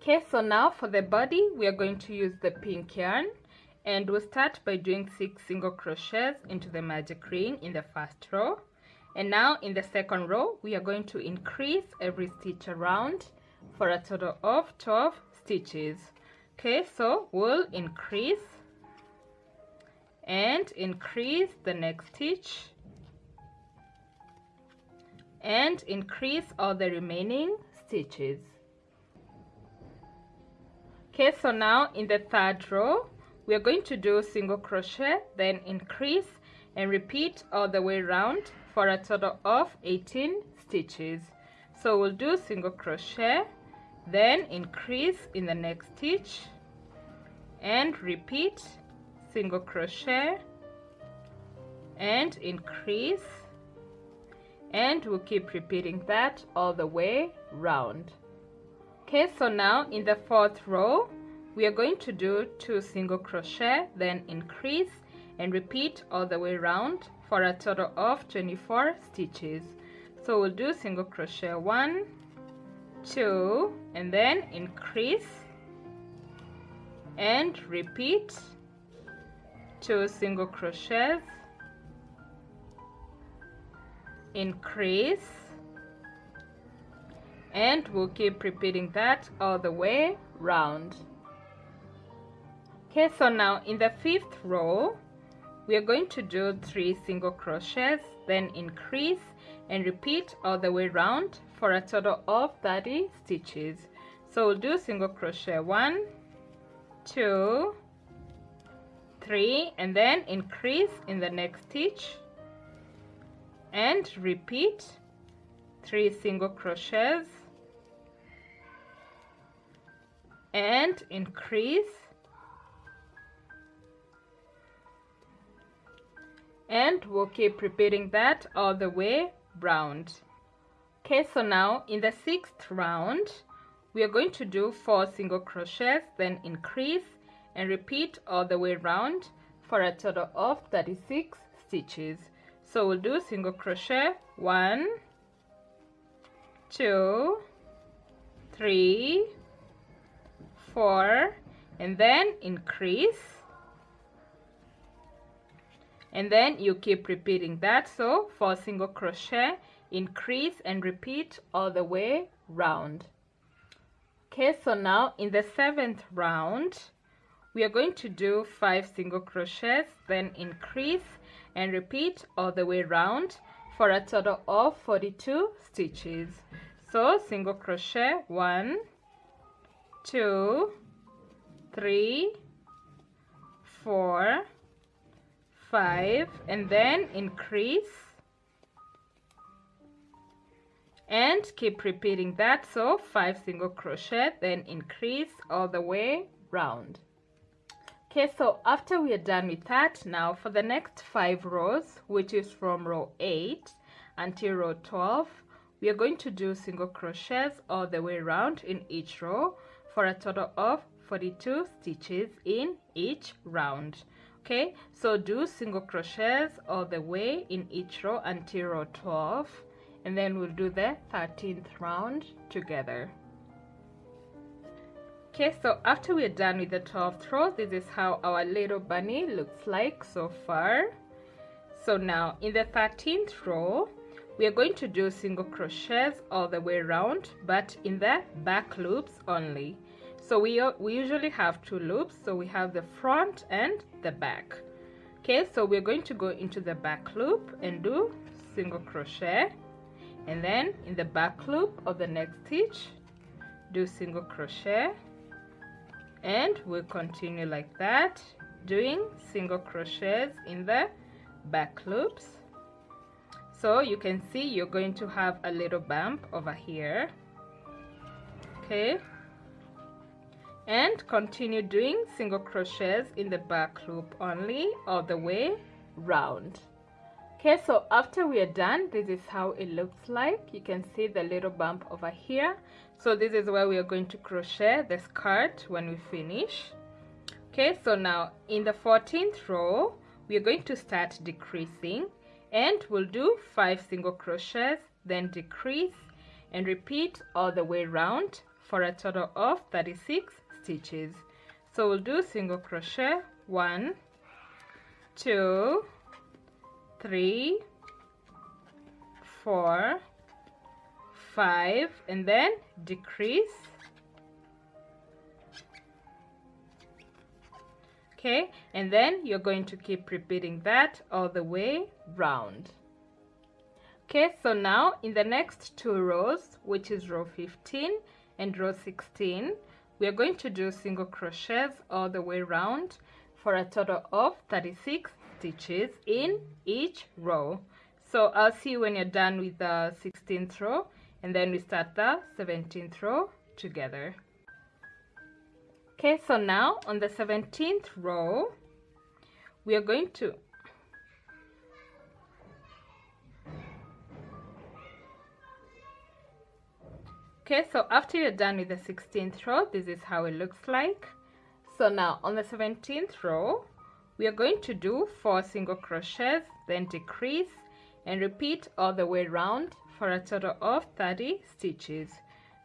okay so now for the body we are going to use the pink yarn. And we'll start by doing six single crochets into the magic ring in the first row. And now in the second row we are going to increase every stitch around for a total of 12 stitches. Okay so we'll increase and increase the next stitch. And increase all the remaining stitches okay so now in the third row we are going to do single crochet then increase and repeat all the way around for a total of 18 stitches. So we'll do single crochet then increase in the next stitch and repeat single crochet and increase and we'll keep repeating that all the way round. Okay so now in the fourth row we are going to do two single crochet then increase and repeat all the way around for a total of 24 stitches. So we'll do single crochet one two and then increase and repeat two single crochets increase and we'll keep repeating that all the way round okay so now in the fifth row we are going to do three single crochets then increase and repeat all the way round for a total of 30 stitches. So we'll do single crochet one two three and then increase in the next stitch and repeat three single crochets and increase and we'll keep repeating that all the way round. Okay so now in the sixth round we are going to do four single crochets then increase and repeat all the way round for a total of 36 stitches. So we'll do single crochet one two three four and then increase and then you keep repeating that. So for single crochet increase and repeat all the way round. Okay so now in the seventh round we are going to do five single crochets then increase and repeat all the way round for a total of 42 stitches. So single crochet one two three four five and then increase. And keep repeating that so five single crochet then increase all the way round. Okay so after we are done with that now for the next five rows which is from row 8 until row 12 we are going to do single crochets all the way around in each row for a total of 42 stitches in each round okay so do single crochets all the way in each row until row 12 and then we'll do the 13th round together. Okay so after we're done with the 12th row this is how our little bunny looks like so far. So now in the 13th row we are going to do single crochets all the way around but in the back loops only so we, uh, we usually have two loops. So we have the front and the back. Okay so we're going to go into the back loop and do single crochet. And then in the back loop of the next stitch do single crochet. And we'll continue like that doing single crochets in the back loops. So you can see you're going to have a little bump over here. Okay and continue doing single crochets in the back loop only all the way round. Okay so after we are done this is how it looks like. You can see the little bump over here. So this is where we are going to crochet the skirt when we finish. Okay so now in the 14th row we are going to start decreasing and we'll do five single crochets then decrease and repeat all the way round for a total of 36 stitches. So we'll do single crochet. One two three four five and then decrease. Okay and then you're going to keep repeating that all the way round. Okay so now in the next two rows which is row 15 and row 16 we are going to do single crochets all the way round for a total of 36 stitches in each row. So I'll see you when you're done with the 16th row and then we start the 17th row together. Okay so now on the 17th row we are going to okay so after you're done with the 16th row this is how it looks like. So now on the 17th row we are going to do four single crochets then decrease and repeat all the way around for a total of 30 stitches.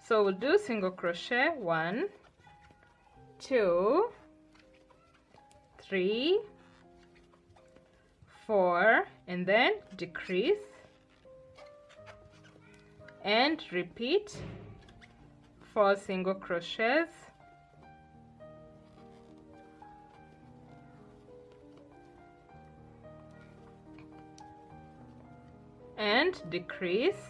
So we'll do single crochet one two, three, four, and then decrease and repeat four single crochets. And decrease.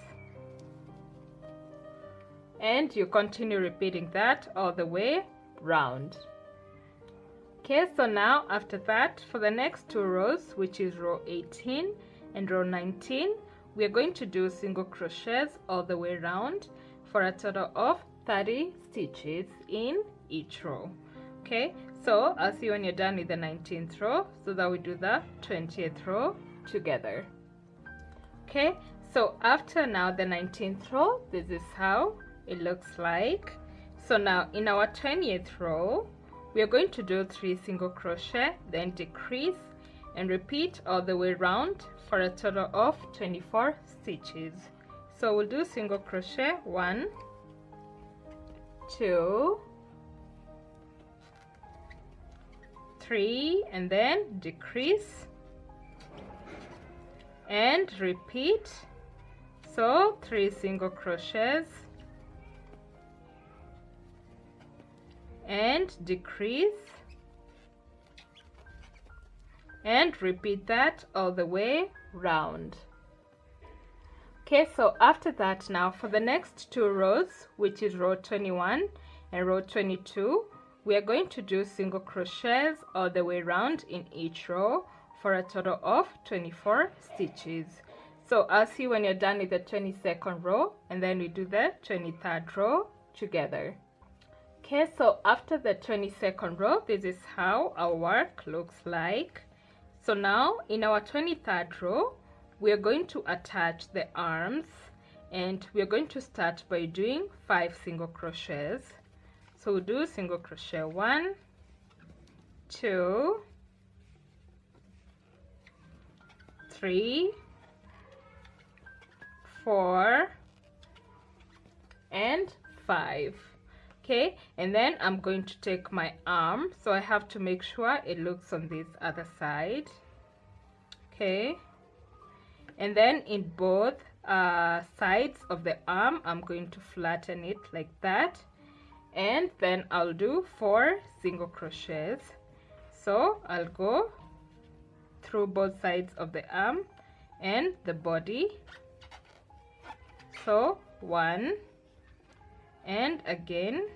And you continue repeating that all the way round. Okay so now after that for the next two rows which is row 18 and row 19 we are going to do single crochets all the way round for a total of 30 stitches in each row. Okay so i'll see you when you're done with the 19th row so that we do the 20th row together. Okay so after now the 19th row this is how it looks like. So now in our 20th row we are going to do three single crochet then decrease and repeat all the way around for a total of 24 stitches. So we'll do single crochet one two. Three and then decrease. And repeat. So three single crochets. And decrease. And repeat that all the way round okay so after that now for the next two rows which is row 21 and row 22 we are going to do single crochets all the way around in each row for a total of 24 stitches. So I'll see when you're done with the 22nd row and then we do the 23rd row together. Okay so after the 22nd row this is how our work looks like. So now in our 23rd row we are going to attach the arms and we are going to start by doing five single crochets. So we'll do single crochet. One two three four and five. Okay and then I'm going to take my arm. So I have to make sure it looks on this other side. Okay and then in both uh, sides of the arm I'm going to flatten it like that. And then I'll do four single crochets. So I'll go through both sides of the arm and the body. So one and again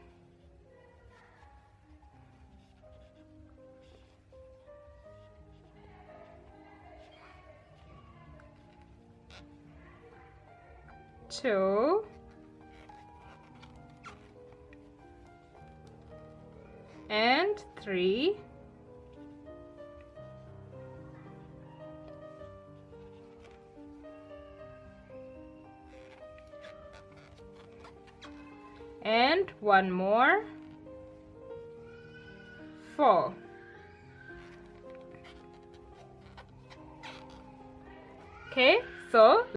two. And three. And one more. Four. Okay so